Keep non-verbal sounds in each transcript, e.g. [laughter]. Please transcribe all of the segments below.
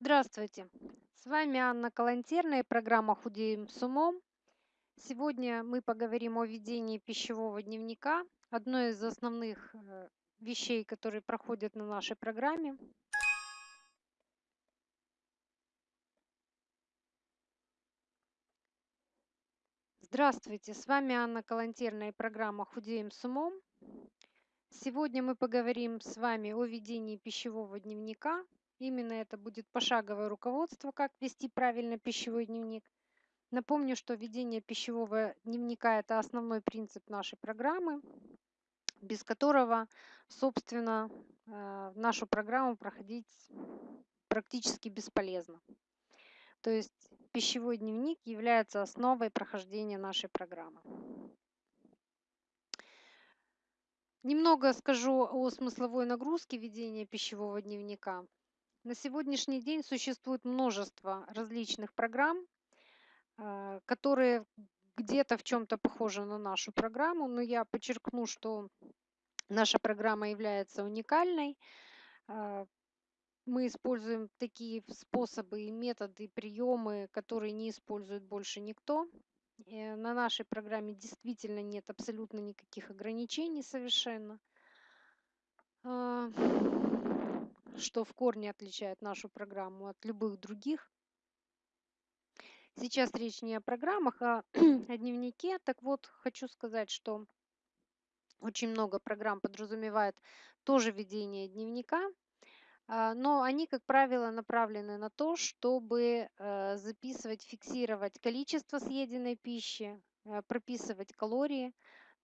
Здравствуйте! С вами Анна Калантерная и программа "Худеем с умом". Сегодня мы поговорим о ведении пищевого дневника, одной из основных, э, вещей, которые проходят на нашей программе. Здравствуйте! С вами Анна Калантерная и программа "Худеем с умом". Сегодня мы поговорим с вами о ведении пищевого дневника. Именно это будет пошаговое руководство, как вести правильно пищевой дневник. Напомню, что ведение пищевого дневника- это основной принцип нашей программы, без которого, собственно, э, нашу программу проходить практически бесполезно. То есть пищевой дневник является основой прохождения нашей программы. Немного скажу о смысловой нагрузке ведения пищевого дневника. На сегодняшний день существует множество различных программ, а, которые где-то в чем-то похожи на нашу программу, но я подчеркну, что наша программа является уникальной. А, мы используем такие способы и методы, приемы, которые не использует больше никто. Э, на нашей программе действительно нет абсолютно никаких ограничений совершенно. Что в корне отличает нашу программу от любых других. Сейчас речь не о программах, а [clears throat] о дневнике. Так вот, хочу сказать, что очень много программ подразумевает тоже ведение дневника, а, но они, как правило, направлены на то, чтобы э, записывать, фиксировать количество съеденной пищи, э, прописывать калории,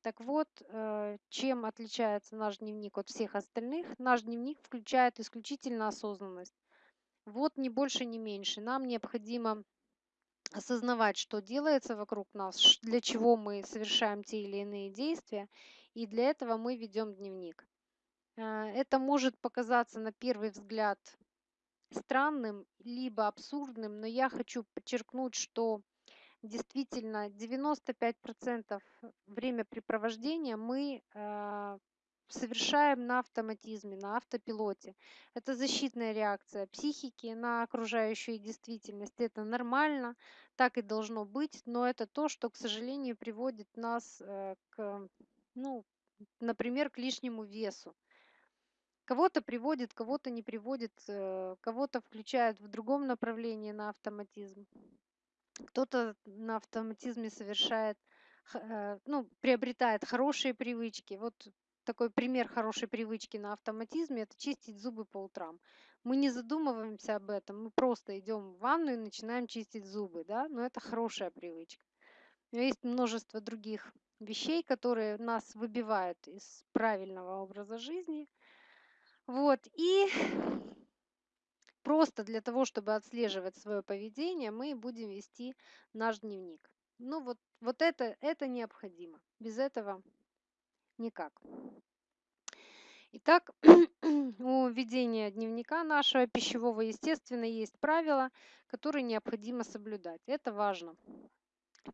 так вот, э, чем отличается наш дневник от всех остальных? Наш дневник включает исключительно осознанность. Вот ни больше, ни меньше. Нам необходимо осознавать, что делается вокруг нас, для чего мы совершаем те или иные действия, и для этого мы ведем дневник. Э, это может показаться на первый взгляд странным, либо абсурдным, но я хочу подчеркнуть, что действительно 95% времяпрепровождения мы э, совершаем на автоматизме, на автопилоте. Это защитная реакция психики на окружающую действительность. Это нормально, так и должно быть, но это то, что, к сожалению, приводит нас э, к, ну, например, к лишнему весу. Кого-то приводит, кого-то не приводит, э, кого-то включает в другом направлении на автоматизм кто-то на автоматизме совершает, э, ну, приобретает хорошие привычки. Вот такой пример хорошей привычки на автоматизме– это чистить зубы по утрам. Мы не задумываемся об этом, мы просто идем в ванную и начинаем чистить зубы, да, но это хорошая привычка. Но есть множество других вещей, которые нас выбивают из правильного образа жизни. Вот, и Просто для того, чтобы отслеживать свое поведение, мы будем вести наш дневник. Ну вот, вот это, это необходимо. Без этого никак. Итак, [clears throat] у ведения дневника нашего пищевого, естественно, есть правила, которые необходимо соблюдать. Это важно.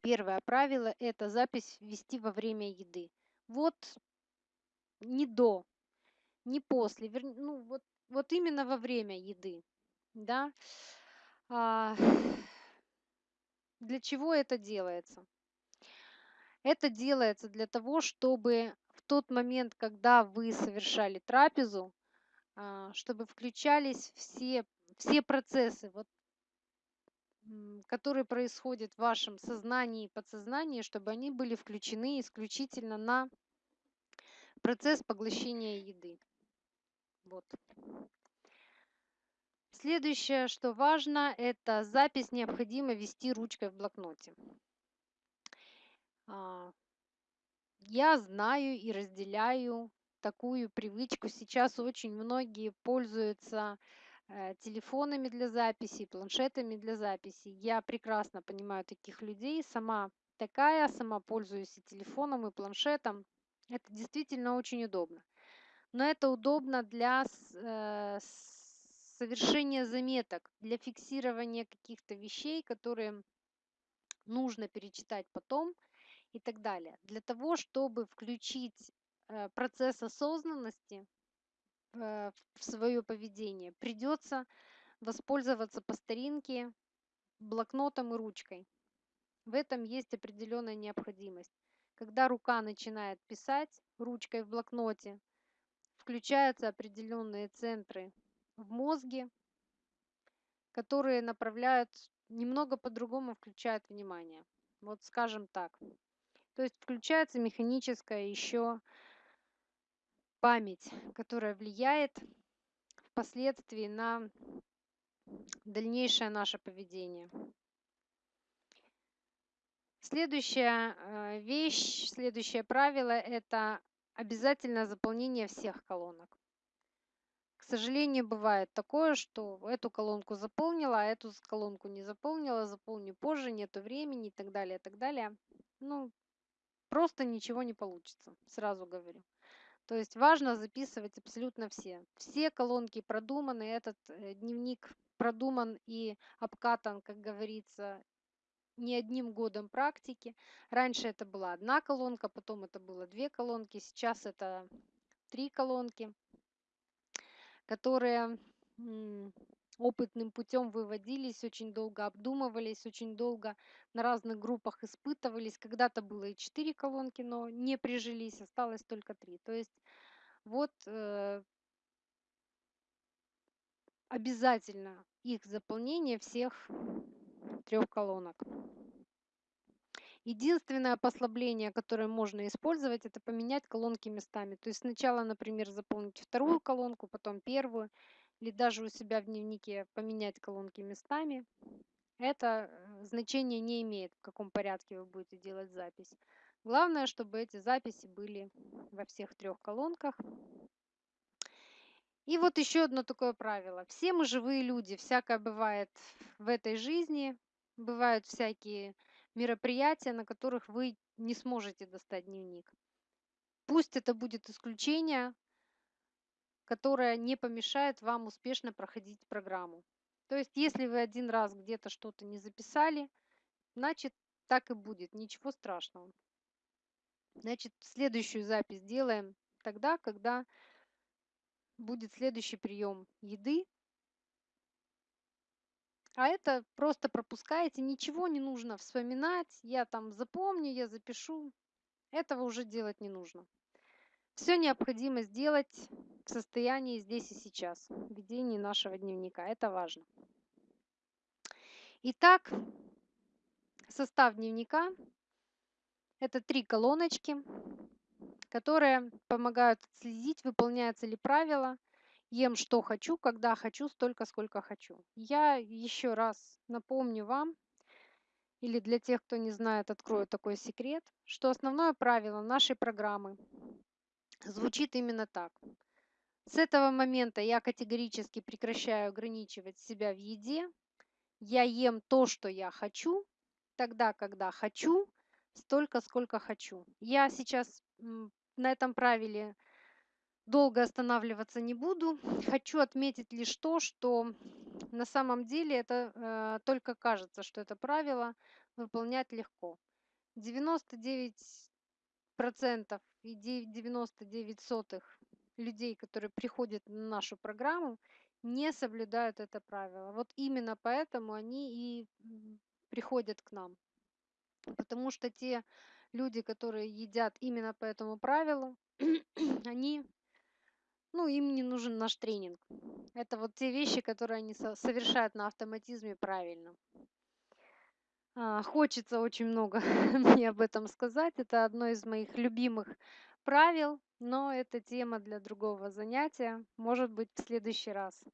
Первое правило– это запись вести во время еды. Вот не до, не после, ну вот, вот именно во время еды да. А, [sighs] для чего это делается? Это делается для того, чтобы в тот момент, когда вы совершали трапезу, а, чтобы включались все, все процессы, вот, которые происходят в вашем сознании и подсознании, чтобы они были включены исключительно на процесс поглощения еды. Вот. Следующее, что важно, это запись необходимо вести ручкой в блокноте. А, я знаю и разделяю такую привычку. Сейчас очень многие пользуются э, телефонами для записи, планшетами для записи. Я прекрасно понимаю таких людей. Сама такая, сама пользуюсь и телефоном, и планшетом. Это действительно очень удобно. Но это удобно для э, совершение заметок, для фиксирования каких-то вещей, которые нужно перечитать потом и так далее. Для того, чтобы включить э, процесс осознанности в свое поведение, придется воспользоваться по старинке блокнотом и ручкой. В этом есть определенная необходимость. Когда рука начинает писать ручкой в блокноте, включаются определенные центры в мозге, которые направляют немного по-другому включают внимание. Вот скажем так. То есть включается механическая еще память, которая влияет впоследствии на дальнейшее наше поведение. Следующая э, вещь, следующее правило– это обязательно заполнение всех колонок. Сожалению, бывает такое, что эту колонку заполнила, а эту колонку не заполнила, заполню позже, нету времени и так далее, и так далее. Ну, просто ничего не получится, сразу говорю. То есть важно записывать абсолютно все. Все колонки продуманы, этот э, дневник продуман и обкатан, как говорится, не одним годом практики. Раньше это была одна колонка, потом это было две колонки, сейчас это три колонки, которые опытным путем выводились, очень долго обдумывались, очень долго на разных группах испытывались. Когда-то было и четыре колонки, но не прижились, осталось только три. То есть вот э, обязательно их заполнение всех трех колонок. Единственное послабление, которое можно использовать, это поменять колонки местами. То есть сначала, например, заполнить вторую колонку, потом первую, или даже у себя в дневнике поменять колонки местами. Это э, значение не имеет, в каком порядке вы будете делать запись. Главное, чтобы эти записи были во всех трех колонках. И вот еще одно такое правило. Все мы живые люди, всякое бывает в этой жизни, бывают всякие мероприятия, на которых вы не сможете достать дневник. Пусть это будет исключение, которое не помешает вам успешно проходить программу. То есть, если вы один раз где-то что-то не записали, значит, так и будет, ничего страшного. Значит, следующую запись делаем тогда, когда будет следующий прием еды, а это просто пропускаете, ничего не нужно вспоминать, я там запомню, я запишу. Этого уже делать не нужно. Все необходимо сделать в состоянии здесь и сейчас, в ведении нашего дневника. Это важно. Итак, состав дневника – это три колоночки, которые помогают отследить, выполняются ли правила – ем что хочу, когда хочу, столько, сколько хочу. Я еще раз напомню вам, или для тех, кто не знает, открою такой секрет, что основное правило нашей программы звучит именно так. С этого момента я категорически прекращаю ограничивать себя в еде. Я ем то, что я хочу, тогда, когда хочу, столько, сколько хочу. Я сейчас на этом правиле долго останавливаться не буду. Хочу отметить лишь то, что на самом деле это э, только кажется, что это правило выполнять легко. 99% и 99 сотых людей, которые приходят на нашу программу, не соблюдают это правило. Вот именно поэтому они и приходят к нам. Потому что те люди, которые едят именно по этому правилу, [clears throat] они ну, им не нужен наш тренинг. Это вот те вещи, которые они совершают на автоматизме правильно. А, хочется очень много [laughs] мне об этом сказать. Это одно из моих любимых правил, но это тема для другого занятия. Может быть, в следующий раз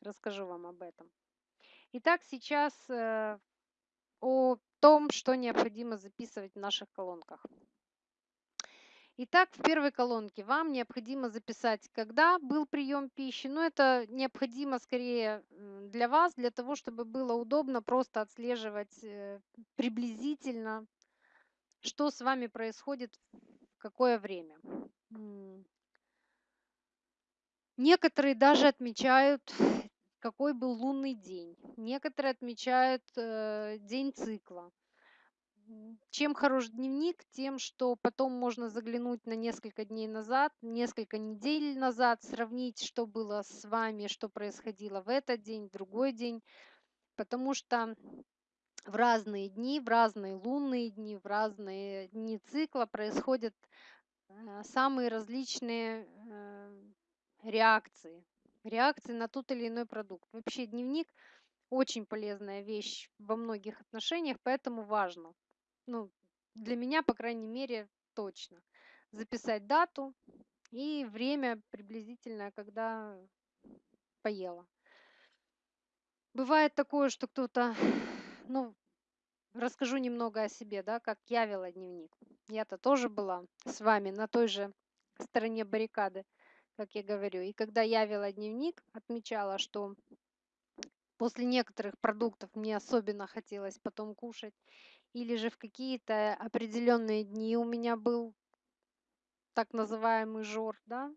расскажу вам об этом. Итак, сейчас э, о том, что необходимо записывать в наших колонках. Итак, в первой колонке вам необходимо записать, когда был прием пищи. Но это необходимо скорее для вас, для того, чтобы было удобно просто отслеживать э, приблизительно, что с вами происходит в какое время. Некоторые даже отмечают, какой был лунный день. Некоторые отмечают э, день цикла. Чем хорош дневник? Тем, что потом можно заглянуть на несколько дней назад, несколько недель назад, сравнить, что было с вами, что происходило в этот день, в другой день. Потому что в разные дни, в разные лунные дни, в разные дни цикла происходят э, самые различные э, реакции. Реакции на тот или иной продукт. Вообще дневник очень полезная вещь во многих отношениях, поэтому важно. Ну, для меня, по крайней мере, точно. Записать дату и время приблизительное, когда поела. Бывает такое, что кто-то, ну, расскажу немного о себе, да, как я вела дневник. Я-то тоже была с вами на той же стороне баррикады, как я говорю. И когда я вела дневник, отмечала, что после некоторых продуктов мне особенно хотелось потом кушать, или же в какие-то определенные дни у меня был так называемый жор, да,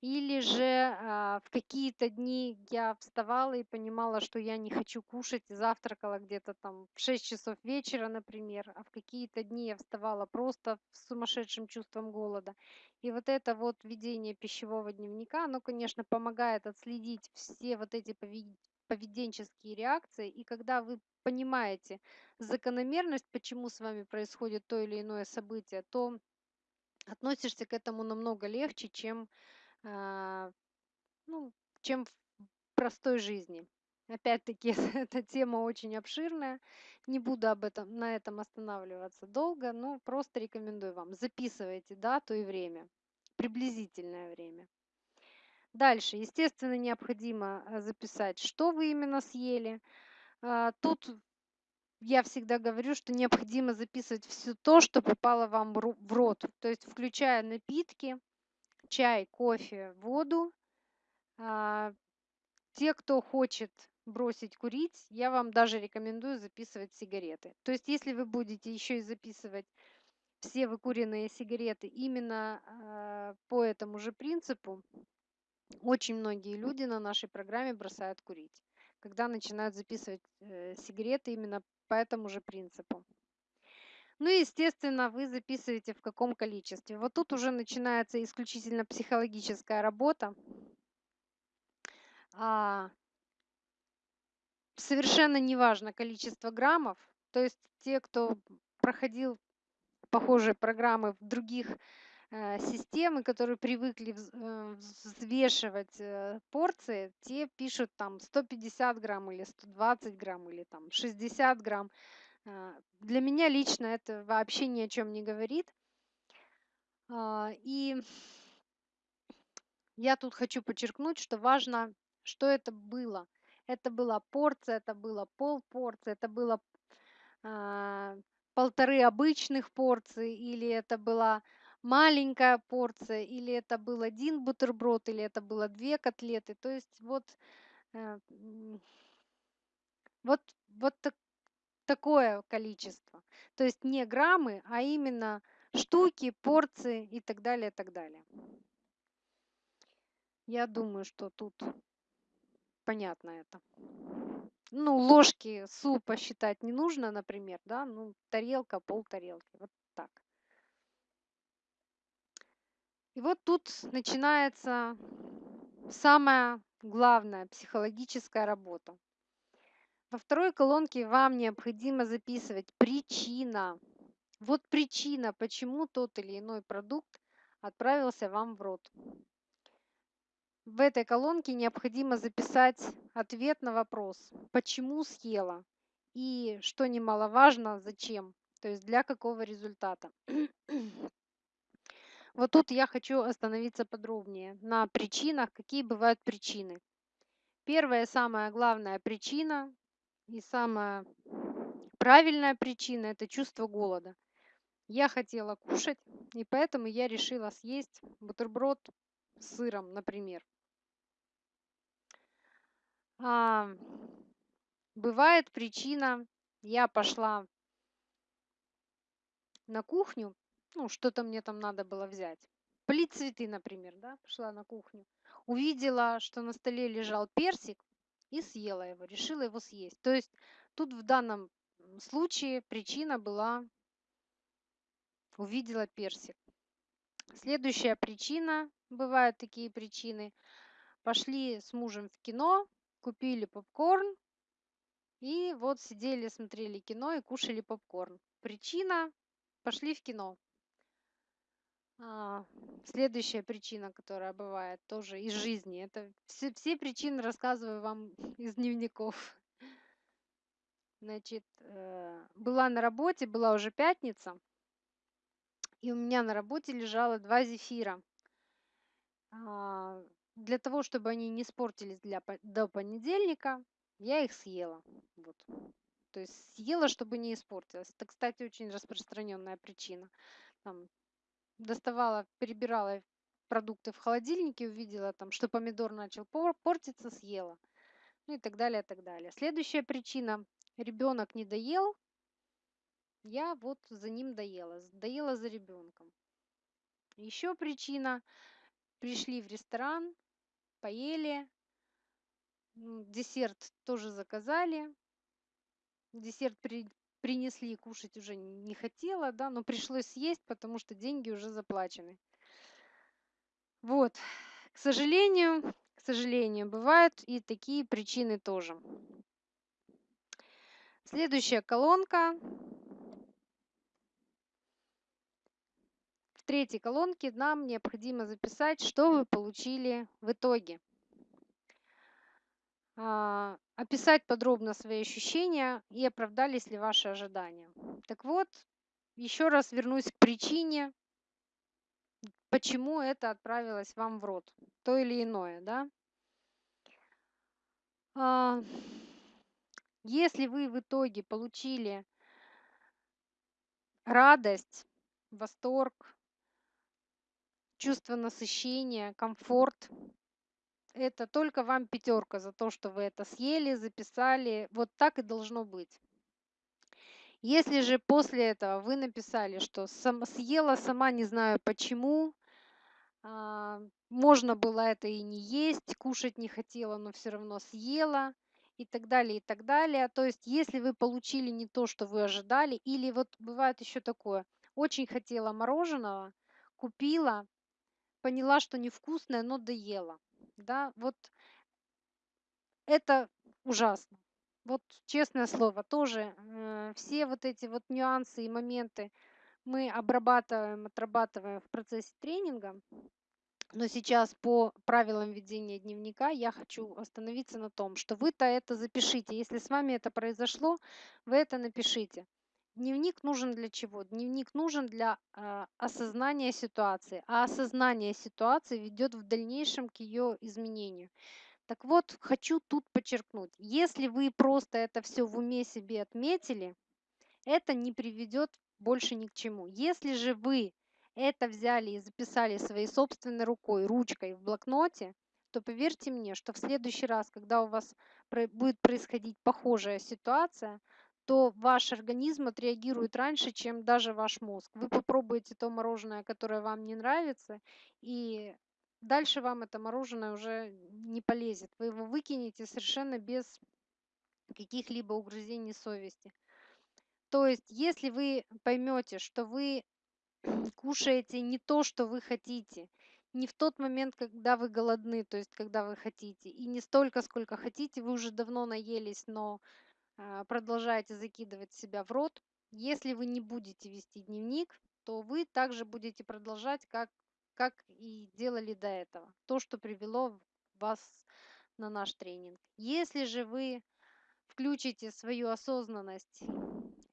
или же а, в какие-то дни я вставала и понимала, что я не хочу кушать, и завтракала где-то там в 6 часов вечера, например, а в какие-то дни я вставала просто с сумасшедшим чувством голода. И вот это вот ведение пищевого дневника, оно, конечно, помогает отследить все вот эти поведенческие реакции, и когда вы понимаете закономерность, почему с вами происходит то или иное событие, то относишься к этому намного легче, чем а, ну, чем в простой жизни. Опять-таки, [laughs] эта тема очень обширная. Не буду об этом, на этом останавливаться долго, но просто рекомендую вам. Записывайте дату и время, приблизительное время. Дальше, естественно, необходимо э, записать, что вы именно съели. А, тут я всегда говорю, что необходимо записывать все то, что попало вам в рот, то есть включая напитки, чай, кофе, воду. А, те, кто хочет бросить курить, я вам даже рекомендую записывать сигареты. То есть если вы будете еще и записывать все выкуренные сигареты именно а, по этому же принципу, очень многие люди на нашей программе бросают курить, когда начинают записывать э, сигареты именно по этому же принципу. Ну и, естественно, вы записываете в каком количестве. Вот тут уже начинается исключительно психологическая работа. А, совершенно неважно количество граммов. То есть те, кто проходил похожие программы в других системы, которые привыкли э, взвешивать э, порции, те пишут там 150 грамм или 120 грамм или там 60 грамм. Для меня лично это вообще ни о чем не говорит. А, и я тут хочу подчеркнуть, что важно, что это было. Это была порция, это было полпорции, это было а, полторы обычных порции, или это была маленькая порция, или это был один бутерброд, или это было две котлеты. То есть вот, э, вот, вот так, такое количество. То есть не граммы, а именно штуки, порции и так далее, и так далее. Я думаю, что тут понятно это. Ну, ложки супа считать не нужно, например, да, ну, тарелка, пол тарелки, вот так. И вот тут начинается самая главная психологическая работа. Во второй колонке вам необходимо записывать причина. Вот причина, почему тот или иной продукт отправился вам в рот. В этой колонке необходимо записать ответ на вопрос, почему съела и, что немаловажно, зачем, то есть для какого результата. Вот тут я хочу остановиться подробнее на причинах, какие бывают причины. Первая самая главная причина и самая правильная причина– это чувство голода. Я хотела кушать, и поэтому я решила съесть бутерброд с сыром, например. А, бывает причина, я пошла на кухню, ну, что-то мне там надо было взять. Полить цветы, например, да, пошла на кухню. Увидела, что на столе лежал персик, и съела его, решила его съесть. То есть тут в данном случае причина была увидела персик. Следующая причина, бывают такие причины, пошли с мужем в кино, купили попкорн, и вот сидели, смотрели кино и кушали попкорн. Причина, пошли в кино. А, следующая причина, которая бывает тоже из жизни, это все, все причины рассказываю вам [laughs] из дневников. Значит, э, была на работе, была уже пятница, и у меня на работе лежало два зефира. А, для того, чтобы они не испортились для, до понедельника, я их съела. Вот. То есть съела, чтобы не испортилось. Это, кстати, очень распространенная причина. Там, доставала, перебирала продукты в холодильнике, увидела там, что помидор начал портиться, съела. Ну и так далее, и так далее. Следующая причина. Ребенок не доел, я вот за ним доела, доела за ребенком. Еще причина. Пришли в ресторан, поели, десерт тоже заказали. Десерт при, принесли, кушать уже не хотела, да, но пришлось съесть, потому что деньги уже заплачены. Вот, к сожалению, к сожалению, бывают и такие причины тоже. Следующая колонка третьей колонке нам необходимо записать, что вы получили в итоге. А, описать подробно свои ощущения и оправдались ли ваши ожидания. Так вот, еще раз вернусь к причине, почему это отправилось вам в рот, то или иное, да. А, если вы в итоге получили радость, восторг, чувство насыщения, комфорт. Это только вам пятерка за то, что вы это съели, записали. Вот так и должно быть. Если же после этого вы написали, что съела сама, не знаю почему, а, можно было это и не есть, кушать не хотела, но все равно съела и так далее, и так далее. То есть, если вы получили не то, что вы ожидали, или вот бывает еще такое, очень хотела мороженого, купила, поняла, что невкусное, но доела. Да, вот это ужасно. Вот честное слово, тоже э, все вот эти вот нюансы и моменты мы обрабатываем, отрабатываем в процессе тренинга. Но сейчас по правилам ведения дневника я хочу остановиться на том, что вы-то это запишите. Если с вами это произошло, вы это напишите. Дневник нужен для чего? Дневник нужен для э, осознания ситуации, а осознание ситуации ведет в дальнейшем к ее изменению. Так вот, хочу тут подчеркнуть, если вы просто это все в уме себе отметили, это не приведет больше ни к чему. Если же вы это взяли и записали своей собственной рукой, ручкой в блокноте, то поверьте мне, что в следующий раз, когда у вас будет происходить похожая ситуация, то ваш организм отреагирует раньше, чем даже ваш мозг. Вы попробуете то мороженое, которое вам не нравится, и дальше вам это мороженое уже не полезет. Вы его выкинете совершенно без каких-либо угрызений совести. То есть, если вы поймете, что вы [clears throat] кушаете не то, что вы хотите, не в тот момент, когда вы голодны, то есть когда вы хотите, и не столько, сколько хотите, вы уже давно наелись, но продолжаете закидывать себя в рот. Если вы не будете вести дневник, то вы также будете продолжать, как, как и делали до этого. То, что привело вас на наш тренинг. Если же вы включите свою осознанность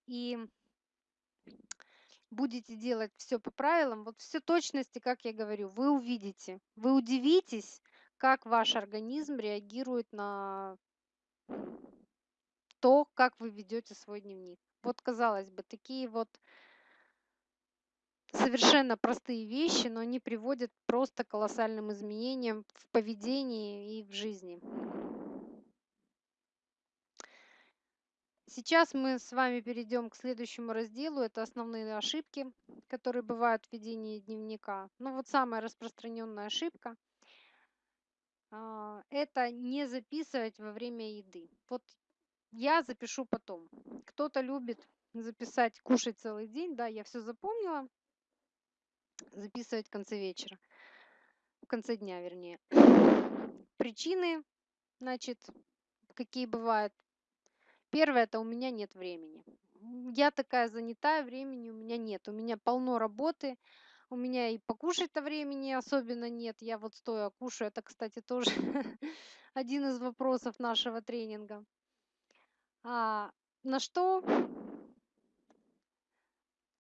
и будете делать все по правилам, вот все точности, как я говорю, вы увидите, вы удивитесь, как ваш организм реагирует на то, как вы ведете свой дневник. Вот, казалось бы, такие вот совершенно простые вещи, но они приводят просто к колоссальным изменениям в поведении и в жизни. Сейчас мы с вами перейдем к следующему разделу. Это основные ошибки, которые бывают в ведении дневника. Ну вот самая распространенная ошибка а, – это не записывать во время еды. Вот я запишу потом. Кто-то любит записать, кушать целый день, да, я все запомнила, записывать в конце вечера, в конце дня, вернее. Причины, значит, какие бывают. Первое, это у меня нет времени. Я такая занятая, времени у меня нет. У меня полно работы, у меня и покушать-то времени особенно нет. Я вот стоя кушаю. Это, кстати, тоже [laughs] один из вопросов нашего тренинга. А, на что?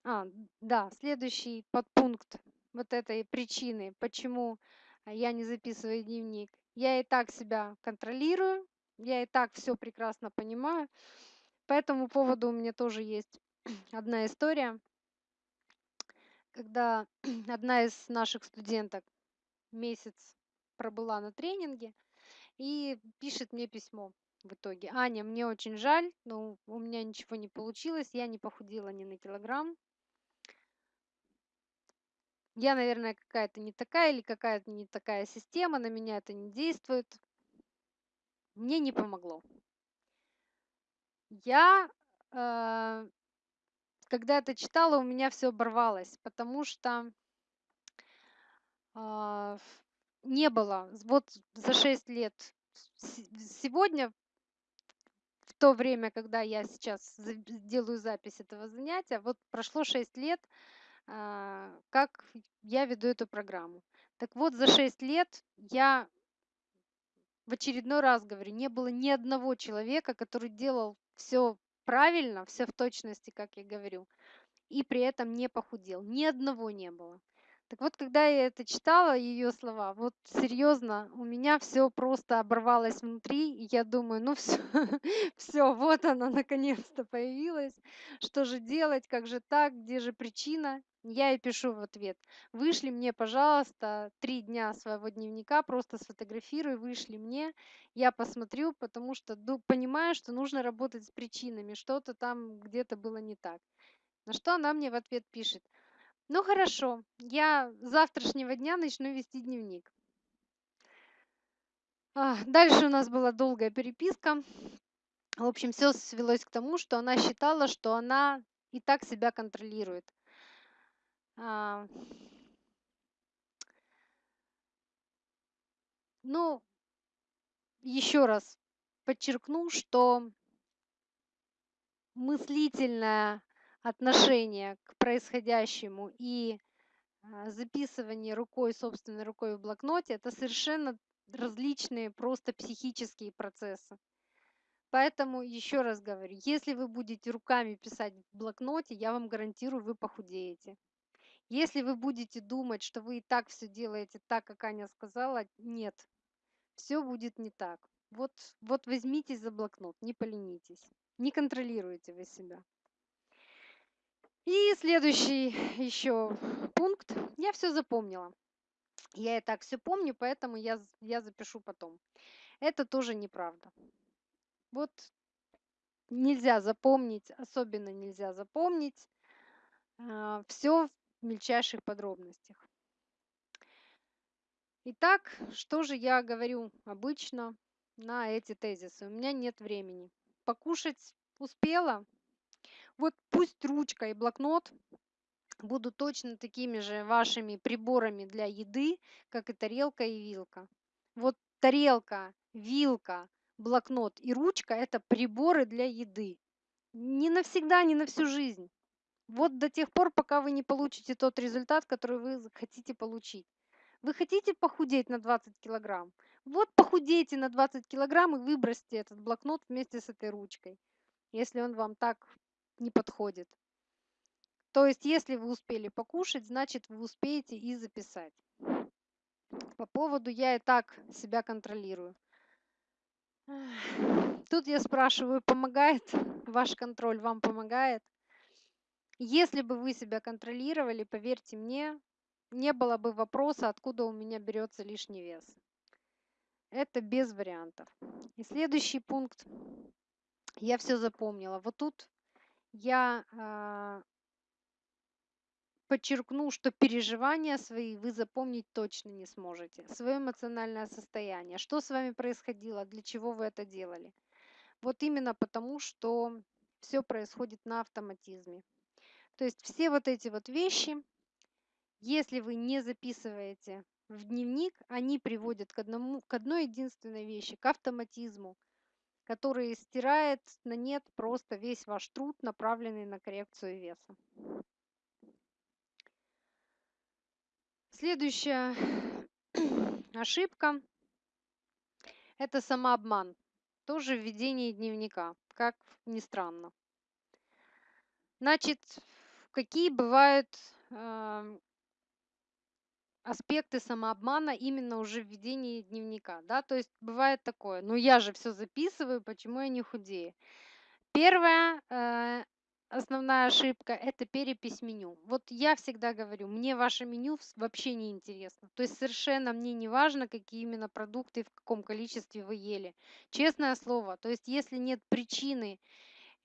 А, да, следующий подпункт вот этой причины, почему я не записываю дневник. Я и так себя контролирую, я и так все прекрасно понимаю. По этому поводу у меня тоже есть [clears throat] одна история, когда [clears throat] одна из наших студенток месяц пробыла на тренинге и пишет мне письмо в итоге. Аня, мне очень жаль, но у меня ничего не получилось, я не похудела ни на килограмм. Я, наверное, какая-то не такая или какая-то не такая система, на меня это не действует. Мне не помогло. Я, э, когда это читала, у меня все оборвалось, потому что а, не было. Вот за 6 лет сегодня, то время, когда я сейчас делаю запись этого занятия, вот прошло 6 лет, а, как я веду эту программу. Так вот, за 6 лет я в очередной раз говорю, не было ни одного человека, который делал все правильно, все в точности, как я говорю, и при этом не похудел. Ни одного не было. Так вот, когда я это читала, ее слова, вот серьезно, у меня все просто оборвалось внутри, и я думаю, ну все, [laughs] все, вот она наконец-то появилась. Что же делать, как же так, где же причина? Я ей пишу в ответ, вышли мне, пожалуйста, три дня своего дневника, просто сфотографируй, вышли мне, я посмотрю, потому что понимаю, что нужно работать с причинами, что-то там где-то было не так. На что она мне в ответ пишет, ну хорошо, я с завтрашнего дня начну вести дневник. А, дальше у нас была долгая переписка. В общем, все свелось к тому, что она считала, что она и так себя контролирует. А, ну, еще раз подчеркну, что мыслительное отношение к происходящему и а, записывание рукой, собственной рукой в блокноте, это совершенно различные просто психические процессы. Поэтому еще раз говорю, если вы будете руками писать в блокноте, я вам гарантирую, вы похудеете. Если вы будете думать, что вы и так все делаете так, как Аня сказала, нет, все будет не так. Вот, вот возьмитесь за блокнот, не поленитесь, не контролируйте вы себя. И следующий еще пункт. Я все запомнила. Я и так все помню, поэтому я, я запишу потом. Это тоже неправда. Вот нельзя запомнить, особенно нельзя запомнить э, все в мельчайших подробностях. Итак, что же я говорю обычно на эти тезисы? У меня нет времени. Покушать успела, вот пусть ручка и блокнот будут точно такими же вашими приборами для еды, как и тарелка и вилка. Вот тарелка, вилка, блокнот и ручка – это приборы для еды. Не навсегда, не на всю жизнь. Вот до тех пор, пока вы не получите тот результат, который вы хотите получить. Вы хотите похудеть на 20 килограмм? Вот похудейте на 20 килограмм и выбросьте этот блокнот вместе с этой ручкой, если он вам так не подходит. То есть, если вы успели покушать, значит, вы успеете и записать. По поводу «я и так себя контролирую». Тут я спрашиваю, помогает ваш контроль, вам помогает? Если бы вы себя контролировали, поверьте мне, не было бы вопроса, откуда у меня берется лишний вес. Это без вариантов. И следующий пункт. Я все запомнила. Вот тут я а, подчеркну, что переживания свои вы запомнить точно не сможете. Свое эмоциональное состояние, что с вами происходило, для чего вы это делали. Вот именно потому, что все происходит на автоматизме. То есть все вот эти вот вещи, если вы не записываете в дневник, они приводят к, одному, к одной единственной вещи, к автоматизму, который стирает на нет просто весь ваш труд, направленный на коррекцию веса. Следующая [clears throat] ошибка – это самообман. Тоже введение дневника, как ни странно. Значит, какие бывают э, аспекты самообмана именно уже в ведении дневника, да, то есть бывает такое, ну я же все записываю, почему я не худею? Первая э, основная ошибка– это перепись меню. Вот я всегда говорю, мне ваше меню вообще не интересно. То есть совершенно мне не важно, какие именно продукты и в каком количестве вы ели. Честное слово, то есть если нет причины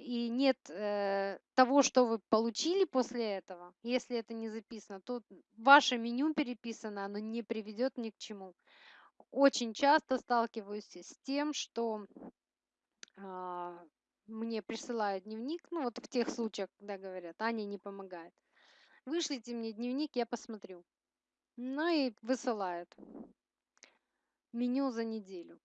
и нет э, того, что вы получили после этого, если это не записано, то ваше меню переписано, оно не приведет ни к чему. Очень часто сталкиваюсь с тем, что э, мне присылают дневник, ну вот в тех случаях, когда говорят, Аня не помогает. Вышлите мне дневник, я посмотрю. Ну и высылают меню за неделю.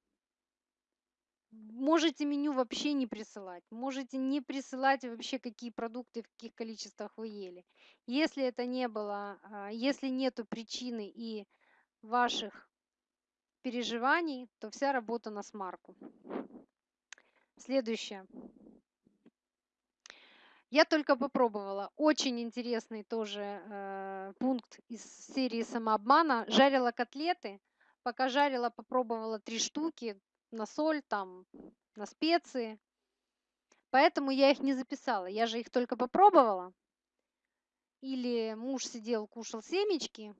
Можете меню вообще не присылать. Можете не присылать вообще, какие продукты, в каких количествах вы ели. Если это не было, а, если нету причины и ваших переживаний, то вся работа на смарку. Следующее. Я только попробовала. Очень интересный тоже э, пункт из серии самообмана. Жарила котлеты. Пока жарила, попробовала три штуки на соль, там, на специи. Поэтому я их не записала. Я же их только попробовала. Или муж сидел, кушал семечки.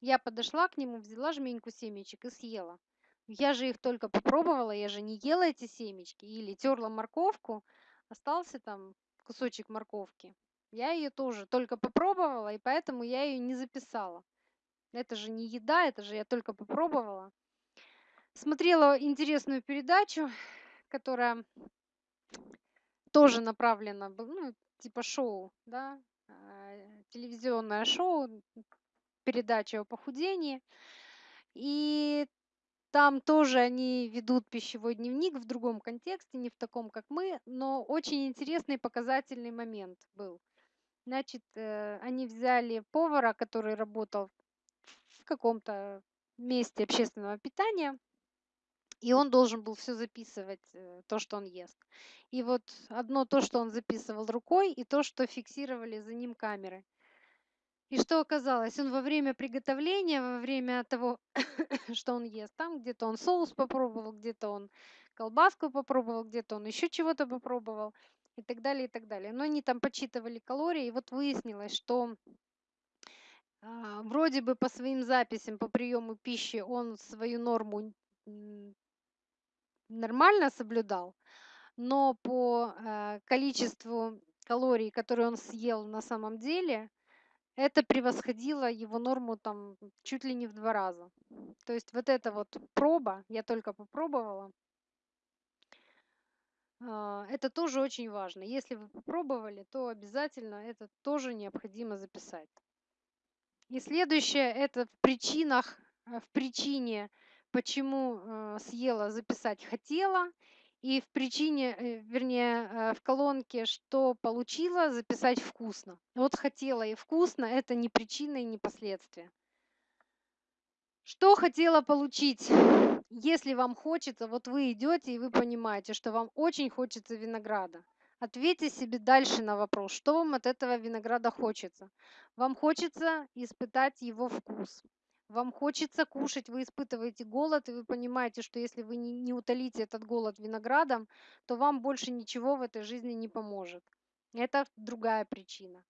Я подошла к нему, взяла жменьку семечек и съела. Я же их только попробовала, я же не ела эти семечки. Или терла морковку, остался там кусочек морковки. Я ее тоже только попробовала, и поэтому я ее не записала. Это же не еда, это же я только попробовала. Смотрела интересную передачу, которая тоже направлена, ну, типа шоу, да, а, телевизионное шоу, передача о похудении. И там тоже они ведут пищевой дневник в другом контексте, не в таком, как мы, но очень интересный показательный момент был. Значит, э, они взяли повара, который работал в каком-то месте общественного питания, и он должен был все записывать, э, то, что он ест. И вот одно то, что он записывал рукой, и то, что фиксировали за ним камеры. И что оказалось? Он во время приготовления, во время того, [coughs] что он ест, там где-то он соус попробовал, где-то он колбаску попробовал, где-то он еще чего-то попробовал и так далее, и так далее. Но они там подсчитывали калории, и вот выяснилось, что а, вроде бы по своим записям по приему пищи он свою норму нормально соблюдал, но по э, количеству калорий, которые он съел на самом деле, это превосходило его норму там чуть ли не в два раза. То есть вот эта вот проба, я только попробовала, а, это тоже очень важно. Если вы попробовали, то обязательно это тоже необходимо записать. И следующее это в причинах, э, в причине почему э, съела, записать хотела, и в причине, э, вернее, э, в колонке, что получила, записать вкусно. Вот хотела и вкусно – это не причина и не последствия. Что хотела получить? Если вам хочется, вот вы идете и вы понимаете, что вам очень хочется винограда. Ответьте себе дальше на вопрос, что вам от этого винограда хочется. Вам хочется испытать его вкус вам хочется кушать, вы испытываете голод, и вы понимаете, что если вы не, не утолите этот голод виноградом, то вам больше ничего в этой жизни не поможет. Это другая причина.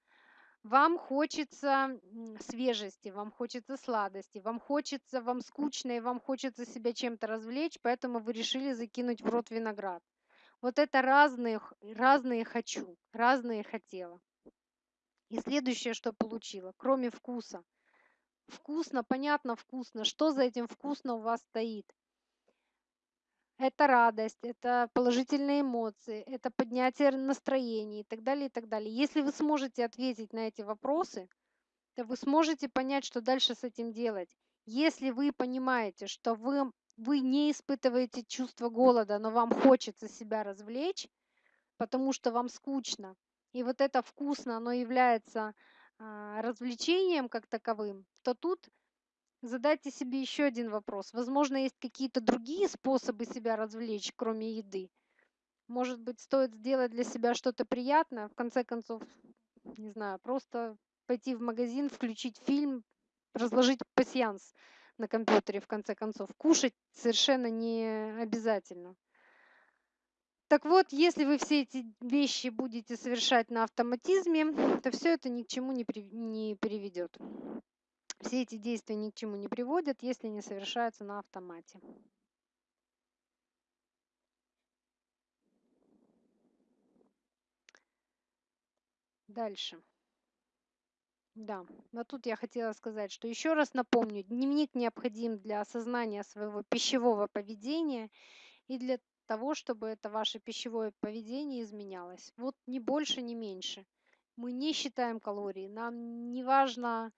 Вам хочется свежести, вам хочется сладости, вам хочется, вам скучно, и вам хочется себя чем-то развлечь, поэтому вы решили закинуть в рот виноград. Вот это разные, разные хочу, разные хотела. И следующее, что получила, кроме вкуса – Вкусно, понятно, вкусно. Что за этим вкусно у вас стоит? это радость, это положительные эмоции, это поднятие настроения и так далее, и так далее. Если вы сможете ответить на эти вопросы, то вы сможете понять, что дальше с этим делать. Если вы понимаете, что вы, вы не испытываете чувство голода, но вам хочется себя развлечь, потому что вам скучно, и вот это вкусно, оно является а, развлечением как таковым, то тут задайте себе еще один вопрос. Возможно, есть какие-то другие способы себя развлечь, кроме еды. Может быть, стоит сделать для себя что-то приятное, в конце концов, не знаю, просто пойти в магазин, включить фильм, разложить пасьянс на компьютере, в конце концов. Кушать совершенно не обязательно. Так вот, если вы все эти вещи будете совершать на автоматизме, то все это ни к чему не, при, не приведет. Все эти действия ни к чему не приводят, если не совершаются на автомате. Дальше. Да, но тут я хотела сказать, что еще раз напомню, дневник необходим для осознания своего пищевого поведения и для того, чтобы это ваше пищевое поведение изменялось. Вот ни больше, ни меньше. Мы не считаем калории, нам не важно,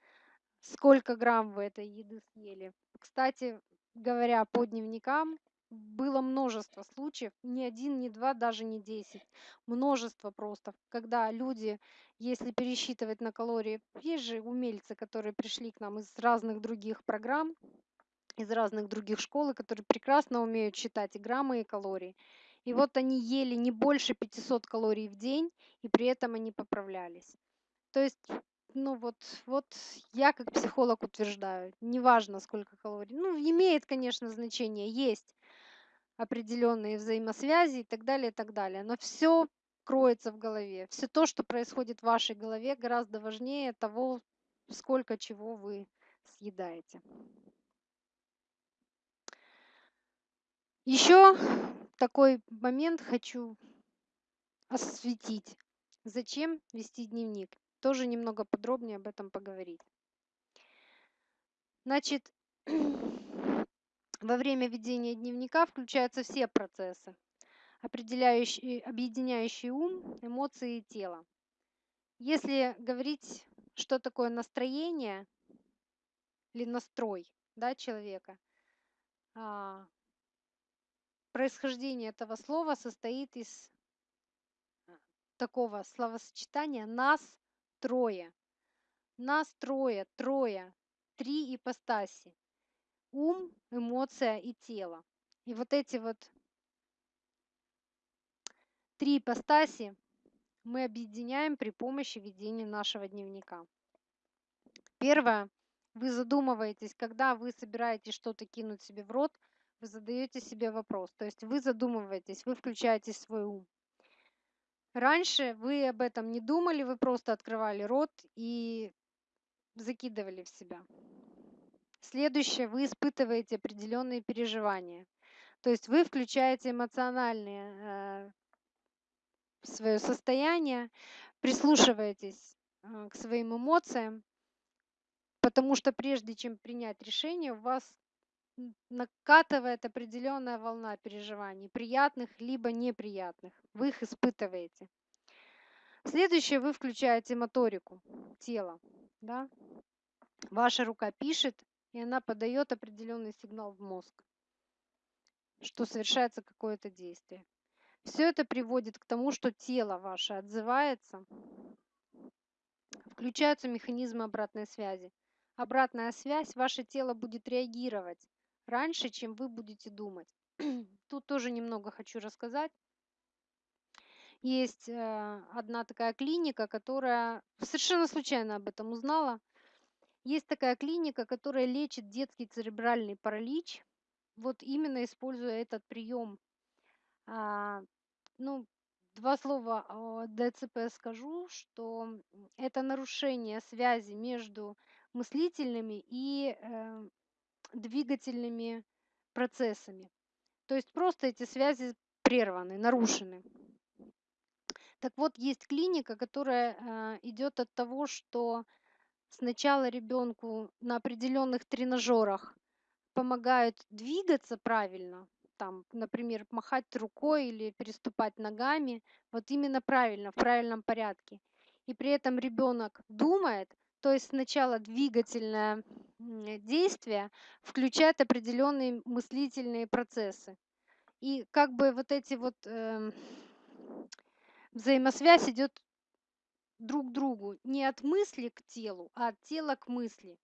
сколько грамм вы этой еды съели. Кстати, говоря по дневникам, было множество случаев, ни один, ни два, даже не десять. Множество просто, когда люди, если пересчитывать на калории, есть же умельцы, которые пришли к нам из разных других программ, из разных других школ, которые прекрасно умеют считать и граммы, и калории. И вот они ели не больше 500 калорий в день, и при этом они поправлялись. То есть ну вот, вот я как психолог утверждаю, неважно сколько калорий. Ну, имеет, конечно, значение, есть определенные взаимосвязи и так далее, и так далее. Но все кроется в голове. Все то, что происходит в вашей голове, гораздо важнее того, сколько чего вы съедаете. Еще такой момент хочу осветить. Зачем вести дневник? Тоже немного подробнее об этом поговорить. Значит, [clears throat] во время ведения дневника включаются все процессы, определяющие, объединяющие ум, эмоции и тело. Если говорить, что такое настроение или настрой да, человека, а, происхождение этого слова состоит из такого словосочетания «нас трое». Нас трое, трое, три ипостаси. Ум, эмоция и тело. И вот эти вот три ипостаси мы объединяем при помощи ведения нашего дневника. Первое. Вы задумываетесь, когда вы собираетесь что-то кинуть себе в рот, вы задаете себе вопрос. То есть вы задумываетесь, вы включаете свой ум. Раньше вы об этом не думали, вы просто открывали рот и закидывали в себя. Следующее, вы испытываете определенные переживания. То есть вы включаете эмоциональное э, свое состояние, прислушиваетесь э, к своим эмоциям, потому что прежде чем принять решение, у вас накатывает определенная волна переживаний, приятных либо неприятных. Вы их испытываете. Следующее, вы включаете моторику тела. Да? Ваша рука пишет, и она подает определенный сигнал в мозг, что совершается какое-то действие. Все это приводит к тому, что тело ваше отзывается, включаются механизмы обратной связи. Обратная связь, ваше тело будет реагировать раньше, чем вы будете думать. [clears throat] Тут тоже немного хочу рассказать. Есть э, одна такая клиника, которая [laughs] совершенно случайно об этом узнала. Есть такая клиника, которая лечит детский церебральный паралич, вот именно используя этот прием. А, ну, два слова о ДЦП скажу, что это нарушение связи между мыслительными и э, двигательными процессами. То есть просто эти связи прерваны, нарушены. Так вот, есть клиника, которая э, идет от того, что сначала ребенку на определенных тренажерах помогают двигаться правильно, там, например, махать рукой или переступать ногами, вот именно правильно, в правильном порядке. И при этом ребенок думает, то есть сначала двигательное действие включает определенные мыслительные процессы. И как бы вот эти вот э, взаимосвязь идет друг к другу не от мысли к телу, а от тела к мысли.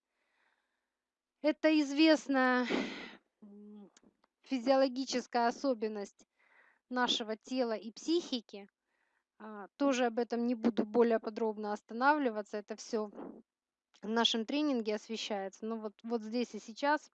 Это известная физиологическая особенность нашего тела и психики. А, тоже об этом не буду более подробно останавливаться. Это все в нашем тренинге освещается. Но вот, вот здесь и сейчас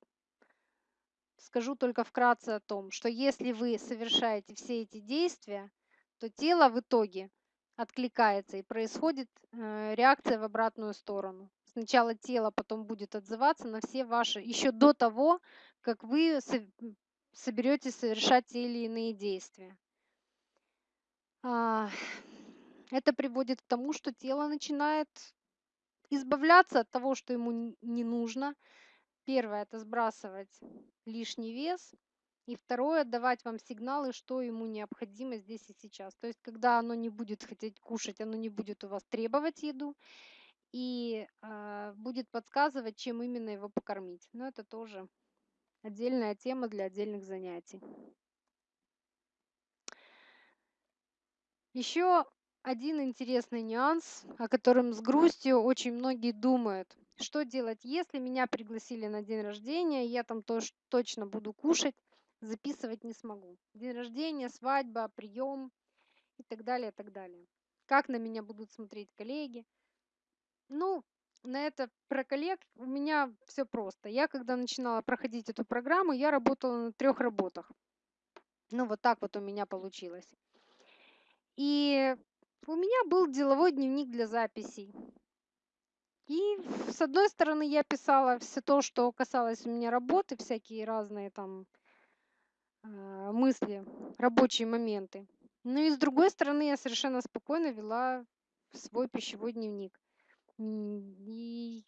скажу только вкратце о том, что если вы совершаете все эти действия, то тело в итоге откликается и происходит э, реакция в обратную сторону. Сначала тело потом будет отзываться на все ваши, еще до того, как вы соберетесь совершать те или иные действия. А, это приводит к тому, что тело начинает избавляться от того, что ему не нужно. Первое– это сбрасывать лишний вес. И второе– давать вам сигналы, что ему необходимо здесь и сейчас. То есть, когда оно не будет хотеть кушать, оно не будет у вас требовать еду и э, будет подсказывать, чем именно его покормить. Но это тоже отдельная тема для отдельных занятий. Еще один интересный нюанс, о котором с грустью очень многие думают. Что делать, если меня пригласили на день рождения, я там тоже точно буду кушать, записывать не смогу. День рождения, свадьба, прием и так далее, и так далее. Как на меня будут смотреть коллеги? Ну, на это про коллег у меня все просто. Я когда начинала проходить эту программу, я работала на трех работах. Ну, вот так вот у меня получилось. И у меня был деловой дневник для записей. И с одной стороны я писала все то, что касалось у меня работы, всякие разные там э, мысли, рабочие моменты. Ну и с другой стороны я совершенно спокойно вела свой пищевой дневник. И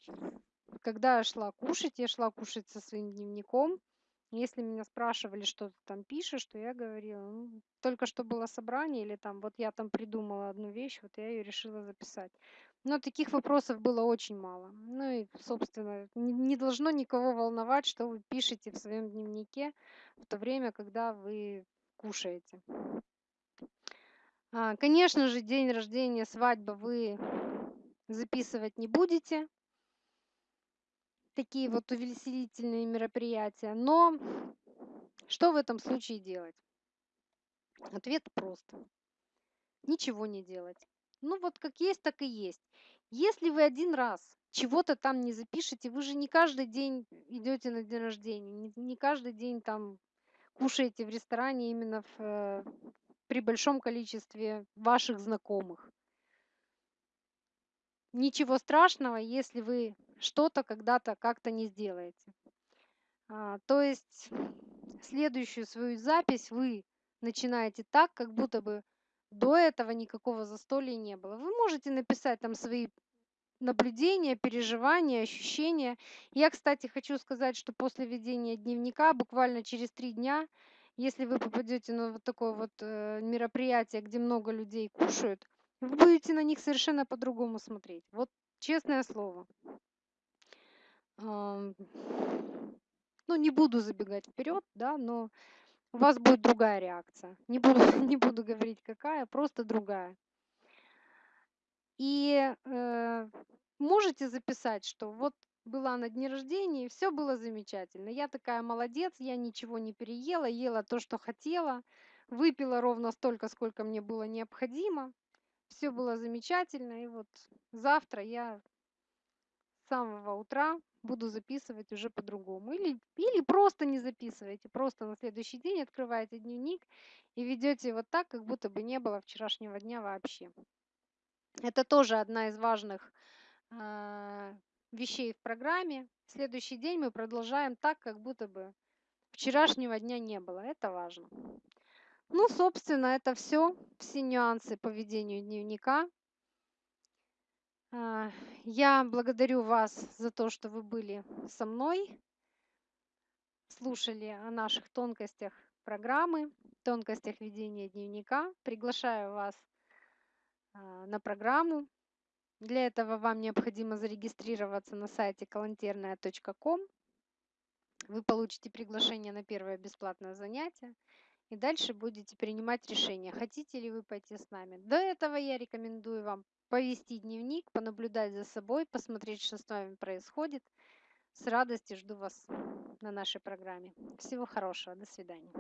когда я шла кушать, я шла кушать со своим дневником. Если меня спрашивали, что ты там пишешь, то я говорила, ну, только что было собрание, или там, вот я там придумала одну вещь, вот я ее решила записать. Но таких вопросов было очень мало. Ну и, собственно, не, не должно никого волновать, что вы пишете в своем дневнике в то время, когда вы кушаете. А, конечно же, день рождения, свадьба вы записывать не будете. Такие вот увеселительные мероприятия. Но что в этом случае делать? Ответ прост. Ничего не делать. Ну вот как есть, так и есть. Если вы один раз чего-то там не запишете, вы же не каждый день идете на день рождения, не, каждый день там кушаете в ресторане именно в, э, при большом количестве ваших знакомых ничего страшного, если вы что-то когда-то как-то не сделаете. А, то есть следующую свою запись вы начинаете так, как будто бы до этого никакого застолья не было. Вы можете написать там свои наблюдения, переживания, ощущения. Я, кстати, хочу сказать, что после ведения дневника буквально через три дня, если вы попадете на вот такое вот э, мероприятие, где много людей кушают, вы будете на них совершенно по-другому смотреть. Вот честное слово. Ну, не буду забегать вперед, да, но у вас будет другая реакция. Не буду, [laughs] не буду говорить какая, просто другая. И э, можете записать, что вот была на дне рождения, и все было замечательно. Я такая молодец, я ничего не переела, ела то, что хотела, выпила ровно столько, сколько мне было необходимо все было замечательно. И вот завтра я с самого утра буду записывать уже по-другому. Или, или просто не записывайте, просто на следующий день открываете дневник и ведете вот так, как будто бы не было вчерашнего дня вообще. Это тоже одна из важных э, вещей в программе. Следующий день мы продолжаем так, как будто бы вчерашнего дня не было. Это важно. Ну, собственно, это все, все нюансы по ведению дневника. А, я благодарю вас за то, что вы были со мной, слушали о наших тонкостях программы, тонкостях ведения дневника. Приглашаю вас а, на программу. Для этого вам необходимо зарегистрироваться на сайте калантерная.ком. Вы получите приглашение на первое бесплатное занятие. И дальше будете принимать решение, хотите ли вы пойти с нами. До этого я рекомендую вам повести дневник, понаблюдать за собой, посмотреть, что с вами происходит. С радостью жду вас на нашей программе. Всего хорошего. До свидания.